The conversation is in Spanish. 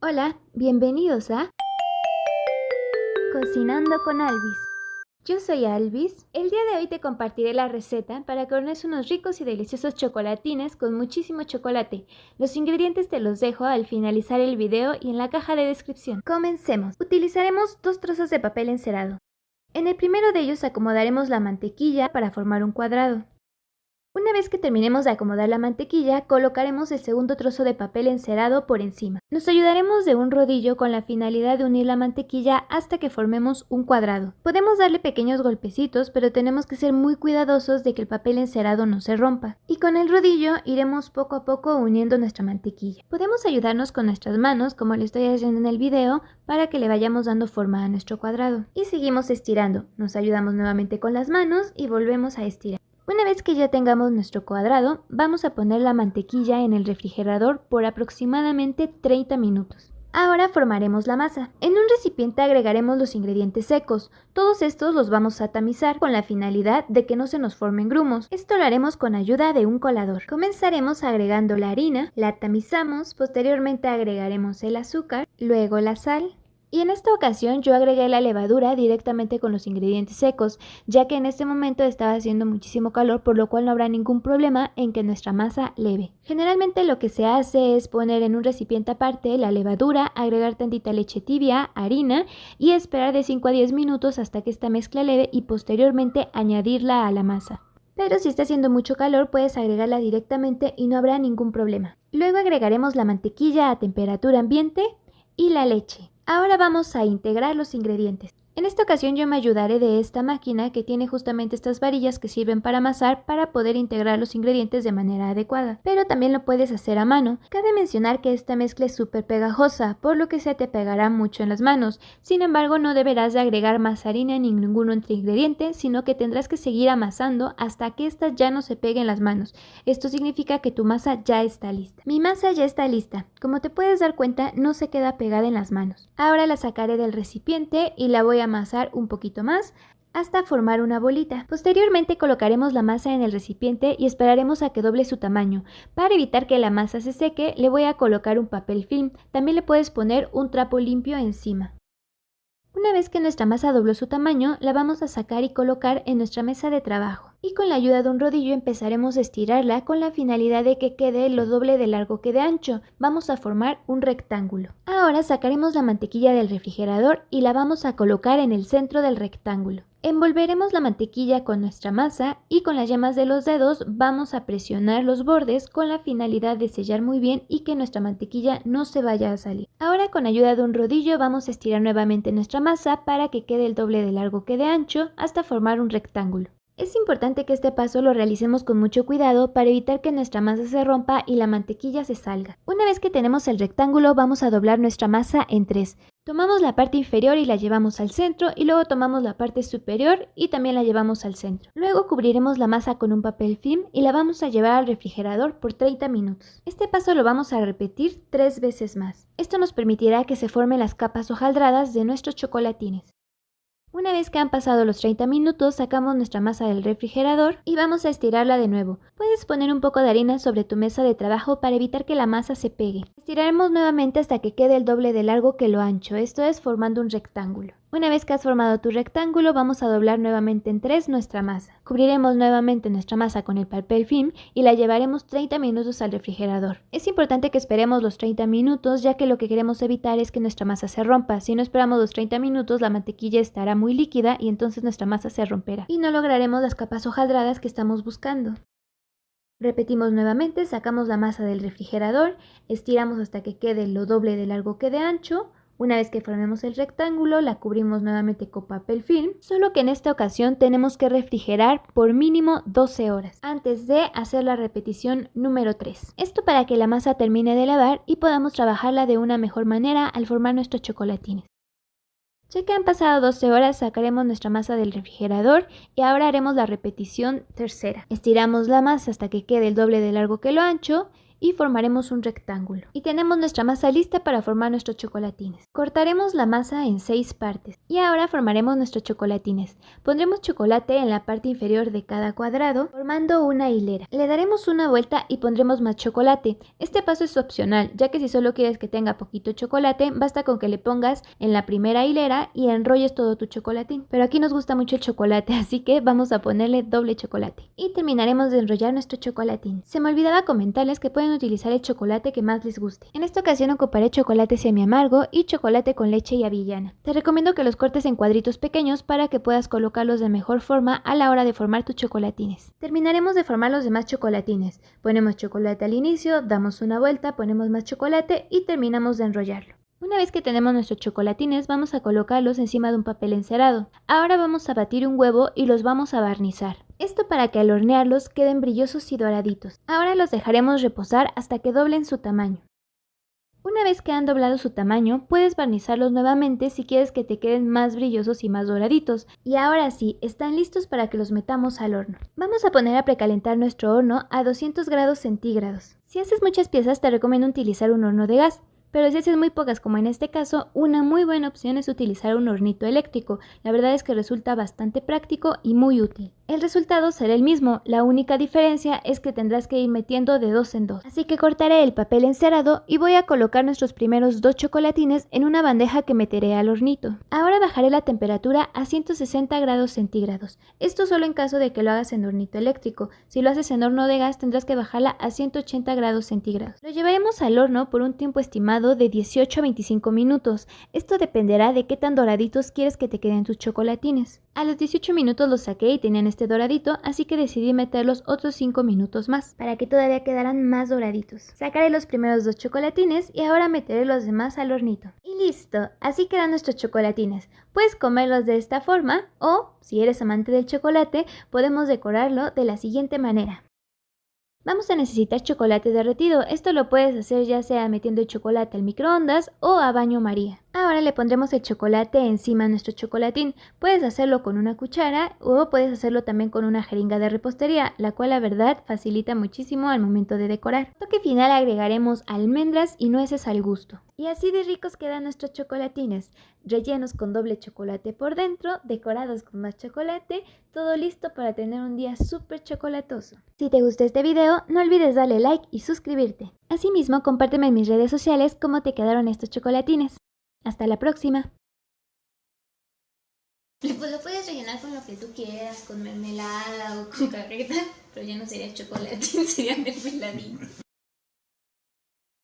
Hola, bienvenidos a Cocinando con Alvis. Yo soy Alvis. El día de hoy te compartiré la receta para que unos ricos y deliciosos chocolatines con muchísimo chocolate. Los ingredientes te los dejo al finalizar el video y en la caja de descripción. Comencemos. Utilizaremos dos trozos de papel encerado. En el primero de ellos acomodaremos la mantequilla para formar un cuadrado. Una vez que terminemos de acomodar la mantequilla, colocaremos el segundo trozo de papel encerado por encima. Nos ayudaremos de un rodillo con la finalidad de unir la mantequilla hasta que formemos un cuadrado. Podemos darle pequeños golpecitos, pero tenemos que ser muy cuidadosos de que el papel encerado no se rompa. Y con el rodillo iremos poco a poco uniendo nuestra mantequilla. Podemos ayudarnos con nuestras manos, como lo estoy haciendo en el video, para que le vayamos dando forma a nuestro cuadrado. Y seguimos estirando. Nos ayudamos nuevamente con las manos y volvemos a estirar. Una vez que ya tengamos nuestro cuadrado, vamos a poner la mantequilla en el refrigerador por aproximadamente 30 minutos. Ahora formaremos la masa. En un recipiente agregaremos los ingredientes secos. Todos estos los vamos a tamizar con la finalidad de que no se nos formen grumos. Esto lo haremos con ayuda de un colador. Comenzaremos agregando la harina, la tamizamos, posteriormente agregaremos el azúcar, luego la sal, y en esta ocasión yo agregué la levadura directamente con los ingredientes secos, ya que en este momento estaba haciendo muchísimo calor, por lo cual no habrá ningún problema en que nuestra masa leve. Generalmente lo que se hace es poner en un recipiente aparte la levadura, agregar tantita leche tibia, harina y esperar de 5 a 10 minutos hasta que esta mezcla leve y posteriormente añadirla a la masa. Pero si está haciendo mucho calor puedes agregarla directamente y no habrá ningún problema. Luego agregaremos la mantequilla a temperatura ambiente y la leche. Ahora vamos a integrar los ingredientes. En esta ocasión yo me ayudaré de esta máquina que tiene justamente estas varillas que sirven para amasar para poder integrar los ingredientes de manera adecuada, pero también lo puedes hacer a mano. Cabe mencionar que esta mezcla es súper pegajosa, por lo que se te pegará mucho en las manos, sin embargo no deberás de agregar más harina ni ningún otro ingrediente, sino que tendrás que seguir amasando hasta que esta ya no se pegue en las manos. Esto significa que tu masa ya está lista. Mi masa ya está lista, como te puedes dar cuenta no se queda pegada en las manos. Ahora la sacaré del recipiente y la voy a amasar un poquito más hasta formar una bolita. Posteriormente colocaremos la masa en el recipiente y esperaremos a que doble su tamaño. Para evitar que la masa se seque, le voy a colocar un papel film. También le puedes poner un trapo limpio encima. Una vez que nuestra masa dobló su tamaño, la vamos a sacar y colocar en nuestra mesa de trabajo. Y con la ayuda de un rodillo empezaremos a estirarla con la finalidad de que quede lo doble de largo que de ancho. Vamos a formar un rectángulo. Ahora sacaremos la mantequilla del refrigerador y la vamos a colocar en el centro del rectángulo. Envolveremos la mantequilla con nuestra masa y con las yemas de los dedos vamos a presionar los bordes con la finalidad de sellar muy bien y que nuestra mantequilla no se vaya a salir. Ahora con ayuda de un rodillo vamos a estirar nuevamente nuestra masa para que quede el doble de largo que de ancho hasta formar un rectángulo. Es importante que este paso lo realicemos con mucho cuidado para evitar que nuestra masa se rompa y la mantequilla se salga. Una vez que tenemos el rectángulo vamos a doblar nuestra masa en tres. Tomamos la parte inferior y la llevamos al centro y luego tomamos la parte superior y también la llevamos al centro. Luego cubriremos la masa con un papel film y la vamos a llevar al refrigerador por 30 minutos. Este paso lo vamos a repetir tres veces más. Esto nos permitirá que se formen las capas hojaldradas de nuestros chocolatines. Una vez que han pasado los 30 minutos, sacamos nuestra masa del refrigerador y vamos a estirarla de nuevo. Puedes poner un poco de harina sobre tu mesa de trabajo para evitar que la masa se pegue. Estiraremos nuevamente hasta que quede el doble de largo que lo ancho, esto es formando un rectángulo. Una vez que has formado tu rectángulo, vamos a doblar nuevamente en tres nuestra masa. Cubriremos nuevamente nuestra masa con el papel film y la llevaremos 30 minutos al refrigerador. Es importante que esperemos los 30 minutos, ya que lo que queremos evitar es que nuestra masa se rompa. Si no esperamos los 30 minutos, la mantequilla estará muy líquida y entonces nuestra masa se romperá. Y no lograremos las capas hojaldradas que estamos buscando. Repetimos nuevamente, sacamos la masa del refrigerador, estiramos hasta que quede lo doble de largo que de ancho, una vez que formemos el rectángulo, la cubrimos nuevamente con papel film, solo que en esta ocasión tenemos que refrigerar por mínimo 12 horas antes de hacer la repetición número 3. Esto para que la masa termine de lavar y podamos trabajarla de una mejor manera al formar nuestros chocolatines. Ya que han pasado 12 horas, sacaremos nuestra masa del refrigerador y ahora haremos la repetición tercera. Estiramos la masa hasta que quede el doble de largo que lo ancho y formaremos un rectángulo. Y tenemos nuestra masa lista para formar nuestros chocolatines. Cortaremos la masa en 6 partes y ahora formaremos nuestros chocolatines. Pondremos chocolate en la parte inferior de cada cuadrado formando una hilera. Le daremos una vuelta y pondremos más chocolate. Este paso es opcional ya que si solo quieres que tenga poquito chocolate basta con que le pongas en la primera hilera y enrolles todo tu chocolatín. Pero aquí nos gusta mucho el chocolate así que vamos a ponerle doble chocolate. Y terminaremos de enrollar nuestro chocolatín. Se me olvidaba comentarles que pueden utilizar el chocolate que más les guste. En esta ocasión ocuparé chocolate semi amargo y chocolate con leche y avellana. Te recomiendo que los cortes en cuadritos pequeños para que puedas colocarlos de mejor forma a la hora de formar tus chocolatines. Terminaremos de formar los demás chocolatines. Ponemos chocolate al inicio, damos una vuelta, ponemos más chocolate y terminamos de enrollarlo. Una vez que tenemos nuestros chocolatines vamos a colocarlos encima de un papel encerado. Ahora vamos a batir un huevo y los vamos a barnizar. Esto para que al hornearlos queden brillosos y doraditos. Ahora los dejaremos reposar hasta que doblen su tamaño. Una vez que han doblado su tamaño, puedes barnizarlos nuevamente si quieres que te queden más brillosos y más doraditos. Y ahora sí, están listos para que los metamos al horno. Vamos a poner a precalentar nuestro horno a 200 grados centígrados. Si haces muchas piezas te recomiendo utilizar un horno de gas. Pero si haces muy pocas como en este caso, una muy buena opción es utilizar un hornito eléctrico. La verdad es que resulta bastante práctico y muy útil. El resultado será el mismo, la única diferencia es que tendrás que ir metiendo de dos en dos. Así que cortaré el papel encerado y voy a colocar nuestros primeros dos chocolatines en una bandeja que meteré al hornito. Ahora bajaré la temperatura a 160 grados centígrados. Esto solo en caso de que lo hagas en hornito eléctrico. Si lo haces en horno de gas tendrás que bajarla a 180 grados centígrados. Lo llevaremos al horno por un tiempo estimado de 18 a 25 minutos. Esto dependerá de qué tan doraditos quieres que te queden tus chocolatines. A los 18 minutos los saqué y tenían este doradito, así que decidí meterlos otros 5 minutos más, para que todavía quedaran más doraditos. Sacaré los primeros dos chocolatines y ahora meteré los demás al hornito. Y listo, así quedan nuestros chocolatines. Puedes comerlos de esta forma o, si eres amante del chocolate, podemos decorarlo de la siguiente manera. Vamos a necesitar chocolate derretido, esto lo puedes hacer ya sea metiendo el chocolate al microondas o a baño maría. Ahora le pondremos el chocolate encima de nuestro chocolatín. Puedes hacerlo con una cuchara o puedes hacerlo también con una jeringa de repostería, la cual la verdad facilita muchísimo al momento de decorar. Toque final agregaremos almendras y nueces al gusto. Y así de ricos quedan nuestros chocolatines, rellenos con doble chocolate por dentro, decorados con más chocolate, todo listo para tener un día súper chocolatoso. Si te gustó este video, no olvides darle like y suscribirte. Asimismo, compárteme en mis redes sociales cómo te quedaron estos chocolatines. Hasta la próxima. Pues lo puedes rellenar con lo que tú quieras, con mermelada o con carreta, pero ya no sería chocolate, sería mermeladito.